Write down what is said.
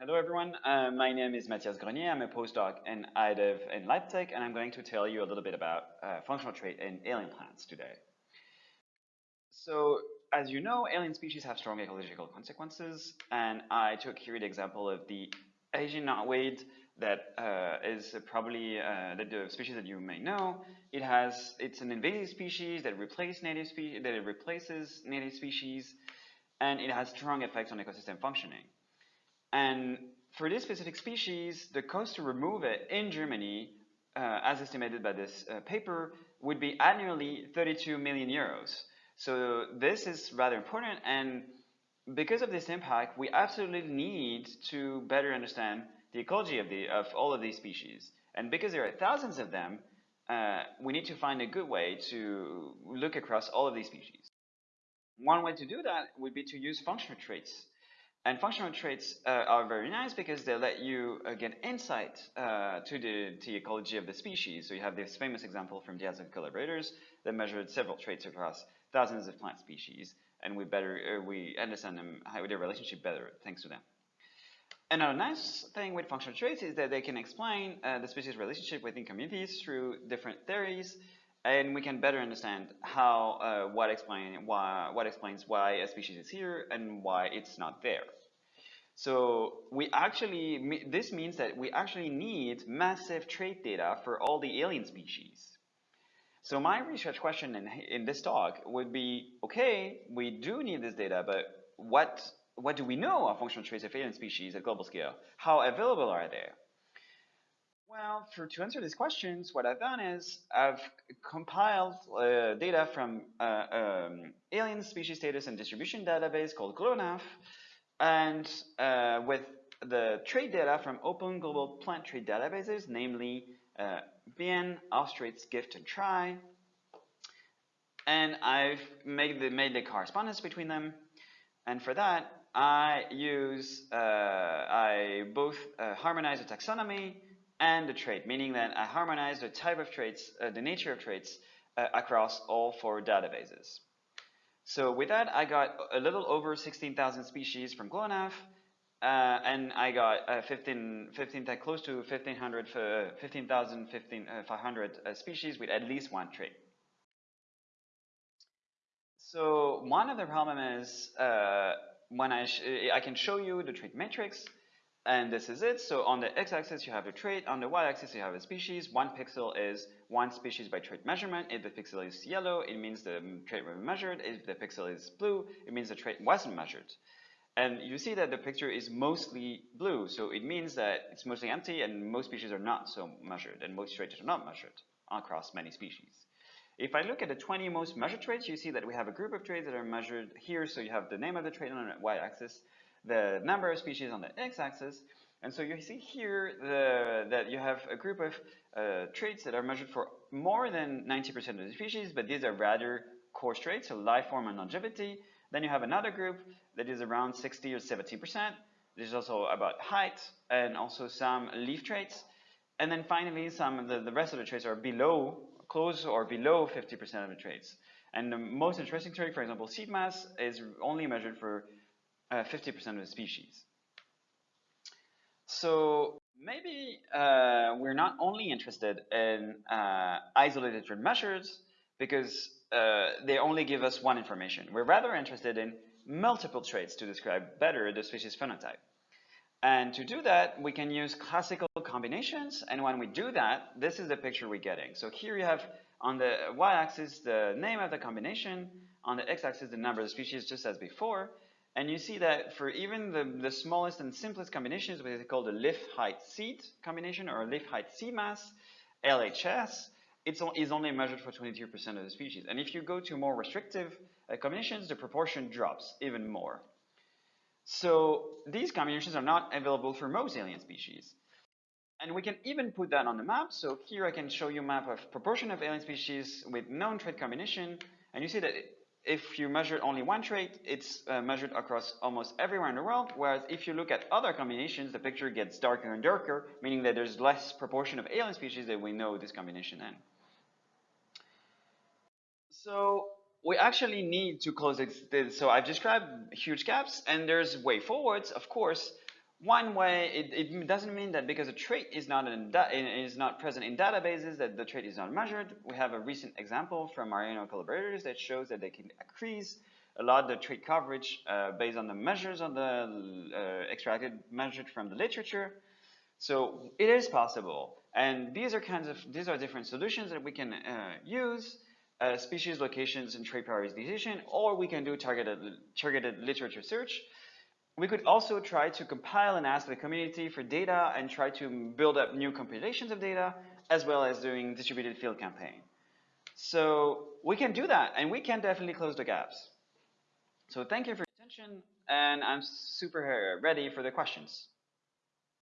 Hello everyone, uh, my name is Matthias Grenié, I'm a postdoc in iDiv in Leipzig and I'm going to tell you a little bit about uh, functional trait in alien plants today. So as you know, alien species have strong ecological consequences and I took here the example of the Asian knotweed that uh, is probably uh, the species that you may know. It has, it's an invasive species that replace native species, that it replaces native species and it has strong effects on ecosystem functioning. And for this specific species, the cost to remove it in Germany, uh, as estimated by this uh, paper, would be annually 32 million euros. So this is rather important, and because of this impact, we absolutely need to better understand the ecology of, the, of all of these species. And because there are thousands of them, uh, we need to find a good way to look across all of these species. One way to do that would be to use functional traits. And functional traits uh, are very nice because they let you uh, get insight uh, to, the, to the ecology of the species. So you have this famous example from Diaz and collaborators that measured several traits across thousands of plant species, and we better uh, we understand them how their relationship better thanks to them. Another nice thing with functional traits is that they can explain uh, the species relationship within communities through different theories and we can better understand how uh, what explain why what explains why a species is here and why it's not there. So we actually this means that we actually need massive trait data for all the alien species. So my research question in, in this talk would be, okay, we do need this data, but what what do we know of functional traits of alien species at global scale? How available are they? For to answer these questions, what I've done is I've compiled uh, data from uh, um, alien species status and distribution database called GLONAF, and uh, with the trait data from open global plant trait databases, namely uh, BIEN, AusTraits, GIFT, and TRY, And I've made the, made the correspondence between them. And for that, I use, uh, I both uh, harmonize the taxonomy and the trait, meaning that I harmonize the type of traits, uh, the nature of traits uh, across all four databases. So with that, I got a little over 16,000 species from GLONAF, uh, and I got uh, 15, 15 close to 1,500, 15,000, 15,500 uh, species with at least one trait. So one of the problem is uh, when I, I can show you the trait matrix, and this is it. So on the x-axis, you have a trait. On the y-axis, you have a species. One pixel is one species by trait measurement. If the pixel is yellow, it means the trait was measured. If the pixel is blue, it means the trait wasn't measured. And you see that the picture is mostly blue. So it means that it's mostly empty and most species are not so measured and most traits are not measured across many species. If I look at the 20 most measured traits, you see that we have a group of traits that are measured here. So you have the name of the trait on the y-axis the number of species on the x-axis. And so you see here the, that you have a group of uh, traits that are measured for more than 90% of the species, but these are rather coarse traits, so life form and longevity. Then you have another group that is around 60 or 70%. There's also about height and also some leaf traits. And then finally, some of the, the rest of the traits are below, close or below 50% of the traits. And the most interesting trait, for example, seed mass, is only measured for 50% uh, of the species. So maybe uh, we're not only interested in uh, isolated measures because uh, they only give us one information. We're rather interested in multiple traits to describe better the species phenotype. And to do that, we can use classical combinations. And when we do that, this is the picture we're getting. So here you have on the y-axis the name of the combination, on the x-axis the number of species just as before, and you see that for even the, the smallest and simplest combinations, what is called a leaf height seed combination or leaf height seed mass, LHS, it is only measured for 22% of the species. And if you go to more restrictive uh, combinations, the proportion drops even more. So these combinations are not available for most alien species. And we can even put that on the map. So here I can show you a map of proportion of alien species with known trait combination. And you see that if you measure only one trait, it's uh, measured across almost everywhere in the world, whereas if you look at other combinations, the picture gets darker and darker, meaning that there's less proportion of alien species that we know this combination in. So we actually need to close this. So I've described huge gaps, and there's way forwards, of course. One way, it, it doesn't mean that because a trait is not in is not present in databases that the trait is not measured. We have a recent example from Mariano collaborators that shows that they can increase a lot the trait coverage uh, based on the measures on the uh, extracted measured from the literature. So it is possible, and these are kinds of these are different solutions that we can uh, use. Uh, species locations and trait prioritization, or we can do targeted targeted literature search. We could also try to compile and ask the community for data and try to build up new compilations of data, as well as doing distributed field campaign. So we can do that, and we can definitely close the gaps. So thank you for your attention, and I'm super uh, ready for the questions.